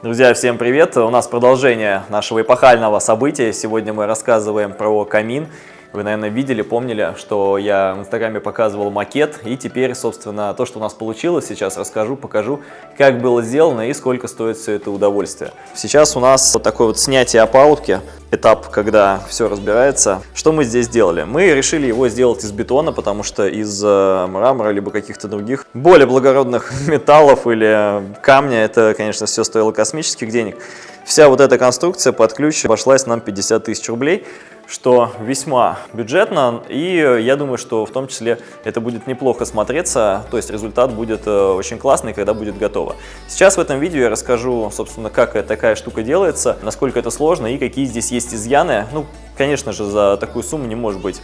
Друзья, всем привет! У нас продолжение нашего эпохального события. Сегодня мы рассказываем про камин. Вы, наверное, видели, помнили, что я в Инстаграме показывал макет. И теперь, собственно, то, что у нас получилось, сейчас расскажу, покажу, как было сделано и сколько стоит все это удовольствие. Сейчас у нас вот такое вот снятие опалубки, этап, когда все разбирается. Что мы здесь сделали? Мы решили его сделать из бетона, потому что из э, мрамора, либо каких-то других более благородных металлов или камня, это, конечно, все стоило космических денег. Вся вот эта конструкция под ключ обошлась нам 50 тысяч рублей что весьма бюджетно, и я думаю, что в том числе это будет неплохо смотреться, то есть результат будет э, очень классный, когда будет готово. Сейчас в этом видео я расскажу, собственно, как такая штука делается, насколько это сложно и какие здесь есть изъяны. Ну, конечно же, за такую сумму не может быть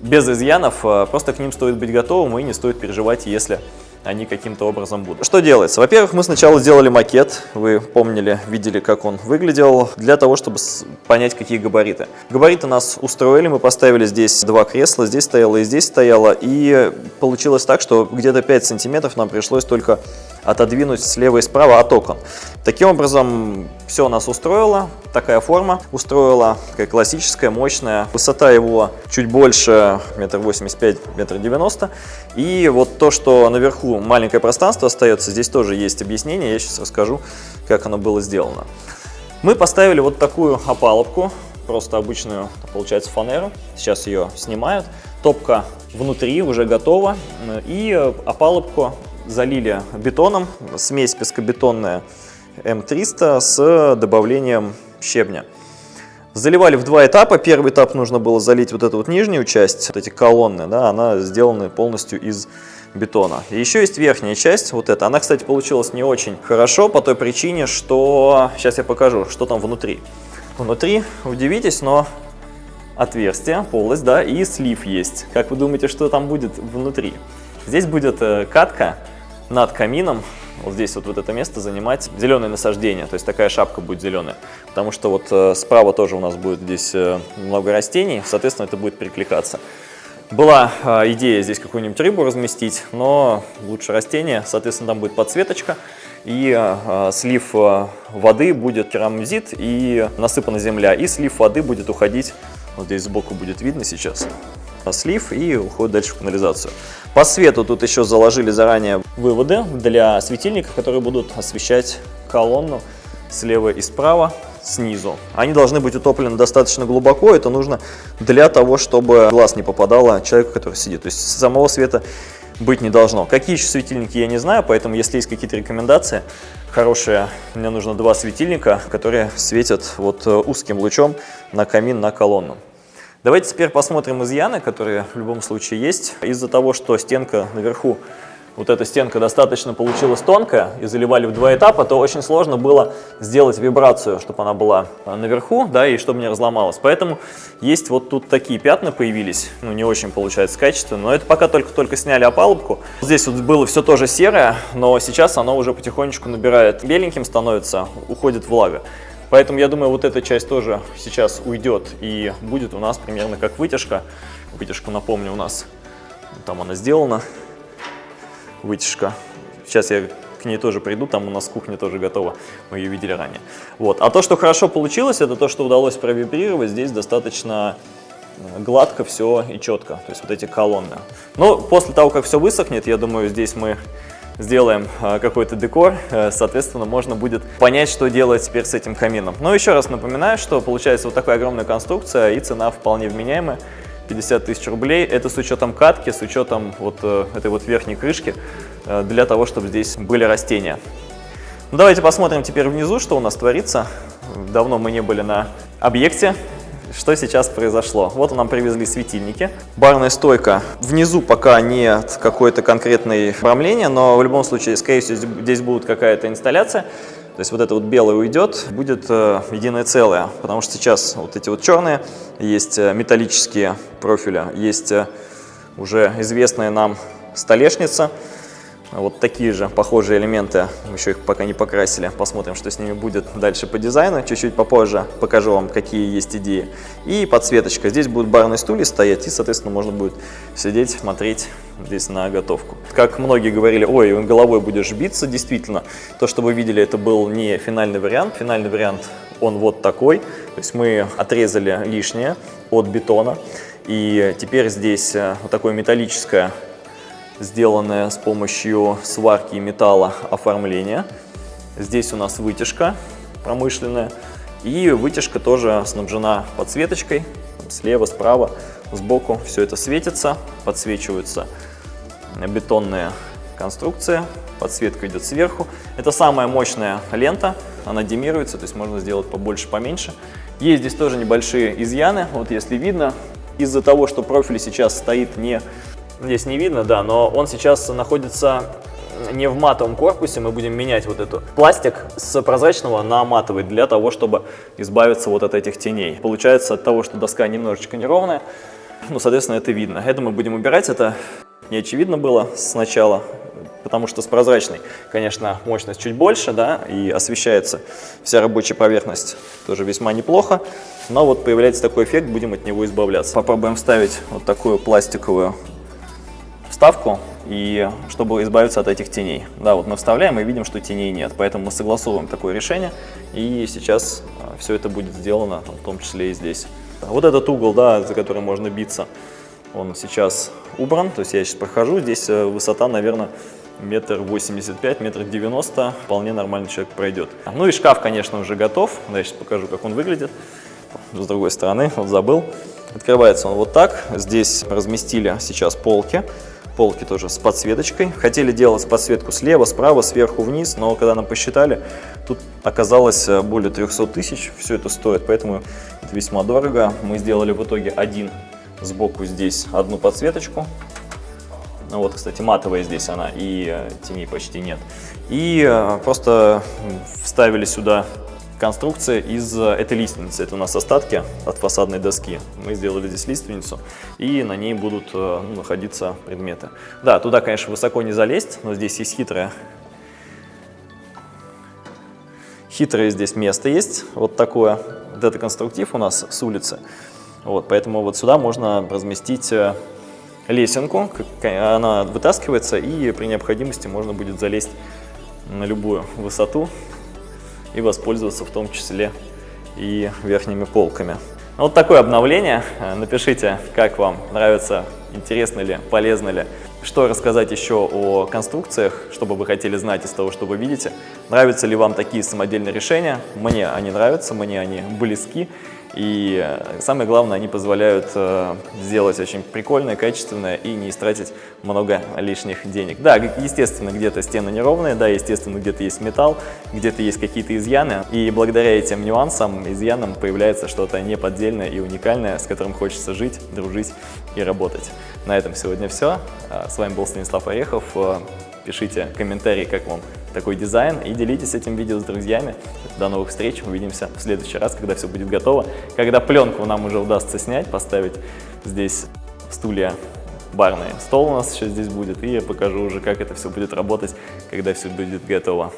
без изъянов, э, просто к ним стоит быть готовым и не стоит переживать, если они каким-то образом будут. Что делается? Во-первых, мы сначала сделали макет, вы помнили, видели, как он выглядел, для того, чтобы понять, какие габариты. Габариты нас устроили, мы поставили здесь два кресла, здесь стояло и здесь стояло, и получилось так, что где-то 5 сантиметров нам пришлось только отодвинуть слева и справа от окон. Таким образом, все нас устроило, такая форма устроила, такая классическая, мощная. Высота его чуть больше, метр восемьдесят пять, метр девяносто. И вот то, что наверху маленькое пространство остается, здесь тоже есть объяснение, я сейчас расскажу, как оно было сделано. Мы поставили вот такую опалубку, просто обычную, получается, фанеру. Сейчас ее снимают. Топка внутри уже готова. И опалубку залили бетоном, смесь пескобетонная М300 с добавлением щебня. Заливали в два этапа. Первый этап нужно было залить вот эту вот нижнюю часть, вот эти колонны, да, она сделана полностью из бетона. И еще есть верхняя часть, вот эта. Она, кстати, получилась не очень хорошо по той причине, что... Сейчас я покажу, что там внутри. Внутри, удивитесь, но отверстие, полость, да, и слив есть. Как вы думаете, что там будет внутри? Здесь будет э, катка над камином, вот здесь вот, вот это место занимать зеленое насаждение, то есть такая шапка будет зеленая. Потому что вот э, справа тоже у нас будет здесь э, много растений, соответственно, это будет перекликаться. Была э, идея здесь какую-нибудь рыбу разместить, но лучше растение, соответственно, там будет подсветочка. И э, слив э, воды будет керамзит и насыпана земля, и слив воды будет уходить, вот здесь сбоку будет видно сейчас, слив и уходит дальше в канализацию. По свету тут еще заложили заранее выводы для светильника, которые будут освещать колонну слева и справа, снизу. Они должны быть утоплены достаточно глубоко, это нужно для того, чтобы глаз не попадало человеку, который сидит. То есть самого света быть не должно. Какие еще светильники, я не знаю, поэтому если есть какие-то рекомендации хорошие, мне нужно два светильника, которые светят вот э, узким лучом на камин, на колонну. Давайте теперь посмотрим изъяны, которые в любом случае есть. Из-за того, что стенка наверху, вот эта стенка достаточно получилась тонкая и заливали в два этапа, то очень сложно было сделать вибрацию, чтобы она была наверху, да, и чтобы не разломалась. Поэтому есть вот тут такие пятна появились, ну не очень получается качественно, но это пока только-только сняли опалубку. Здесь вот было все тоже серое, но сейчас оно уже потихонечку набирает беленьким становится, уходит влага. Поэтому я думаю, вот эта часть тоже сейчас уйдет и будет у нас примерно как вытяжка. Вытяжку, напомню, у нас там она сделана, вытяжка. Сейчас я к ней тоже приду, там у нас кухня тоже готова, мы ее видели ранее. Вот. А то, что хорошо получилось, это то, что удалось провибрировать. Здесь достаточно э, гладко все и четко, то есть вот эти колонны. Но после того, как все высохнет, я думаю, здесь мы сделаем а, какой-то декор, э, соответственно, можно будет понять, что делать теперь с этим камином. Но еще раз напоминаю, что получается вот такая огромная конструкция и цена вполне вменяемая. 50 тысяч рублей. Это с учетом катки, с учетом вот э, этой вот верхней крышки, э, для того, чтобы здесь были растения. Ну, давайте посмотрим теперь внизу, что у нас творится. Давно мы не были на объекте, что сейчас произошло? Вот нам привезли светильники. Барная стойка. Внизу пока нет какой-то конкретной оформления, но в любом случае, скорее всего, здесь будет какая-то инсталляция. То есть вот это вот белое уйдет, будет э, единое целое, потому что сейчас вот эти вот черные, есть э, металлические профили, есть э, уже известная нам столешница, Вот такие же похожие элементы, еще их пока не покрасили. Посмотрим, что с ними будет дальше по дизайну. Чуть-чуть попозже покажу вам, какие есть идеи. И подсветочка. Здесь будут барные стулья стоять, и, соответственно, можно будет сидеть, смотреть здесь на готовку. Как многие говорили, ой, головой будешь биться, действительно. То, что вы видели, это был не финальный вариант. Финальный вариант, он вот такой. То есть мы отрезали лишнее от бетона. И теперь здесь э, вот такое металлическое сделанное с помощью сварки металла оформление. Здесь у нас вытяжка промышленная. И вытяжка тоже снабжена подсветочкой. Слева, справа, сбоку все это светится. Подсвечиваются бетонные конструкции. Подсветка идет сверху. Это самая мощная лента. Она демируется, то есть можно сделать побольше, поменьше. Есть здесь тоже небольшие изъяны. Вот если видно, из-за того, что профиль сейчас стоит не Здесь не видно, да, но он сейчас находится не в матовом корпусе, мы будем менять вот эту пластик с прозрачного на матовый для того, чтобы избавиться вот от этих теней. Получается от того, что доска немножечко неровная, ну, соответственно, это видно. Это мы будем убирать, это не очевидно было сначала, потому что с прозрачной, конечно, мощность чуть больше, да, и освещается вся рабочая поверхность тоже весьма неплохо, но вот появляется такой эффект, будем от него избавляться. Попробуем вставить вот такую пластиковую вставку, и чтобы избавиться от этих теней. Да, вот мы вставляем и видим, что теней нет, поэтому мы согласовываем такое решение, и сейчас а, все это будет сделано, в том числе и здесь. Вот этот угол, да, за который можно биться, он сейчас убран, то есть я сейчас прохожу, здесь э, высота, наверное, метр восемьдесят пять, метр девяносто, вполне нормальный человек пройдет. Ну и шкаф, конечно, уже готов, я сейчас покажу, как он выглядит. С другой стороны, вот забыл. Открывается он вот так, здесь разместили сейчас полки, полки тоже с подсветочкой. Хотели делать подсветку слева, справа, сверху, вниз, но когда нам посчитали, тут оказалось э, более 300 тысяч, все это стоит, поэтому это весьма дорого. Мы сделали в итоге один сбоку здесь одну подсветочку. Ну вот, кстати, матовая здесь она, и э, теней почти нет. И э, просто вставили сюда конструкция из э, этой лиственницы. Это у нас остатки от фасадной доски. Мы сделали здесь лиственницу, и на ней будут э, ну, находиться предметы. Да, туда, конечно, высоко не залезть, но здесь есть хитрое, хитрое здесь место есть. Вот такое. Вот это конструктив у нас с улицы. Вот, поэтому вот сюда можно разместить э, лесенку. Она вытаскивается, и при необходимости можно будет залезть на любую высоту и воспользоваться в том числе и верхними полками. Вот такое обновление. Э, напишите, как вам нравится, интересно ли, полезно ли. Что рассказать еще о конструкциях, чтобы вы хотели знать из того, что вы видите. Нравятся ли вам такие самодельные решения? Мне они нравятся, мне они близки. И э, самое главное, они позволяют э, сделать очень прикольное, качественное и не истратить много лишних денег. Да, естественно, где-то стены неровные, да, естественно, где-то есть металл, где-то есть какие-то изъяны. И благодаря этим нюансам, изъянам появляется что-то неподдельное и уникальное, с которым хочется жить, дружить и работать. На этом сегодня все. А, с вами был Станислав Орехов. Э, пишите комментарии, как вам такой дизайн и делитесь этим видео с друзьями. До новых встреч, увидимся в следующий раз, когда все будет готово. Когда пленку нам уже удастся снять, поставить здесь стулья барные. Стол у нас еще здесь будет, и я покажу уже, как это все будет работать, когда все будет готово.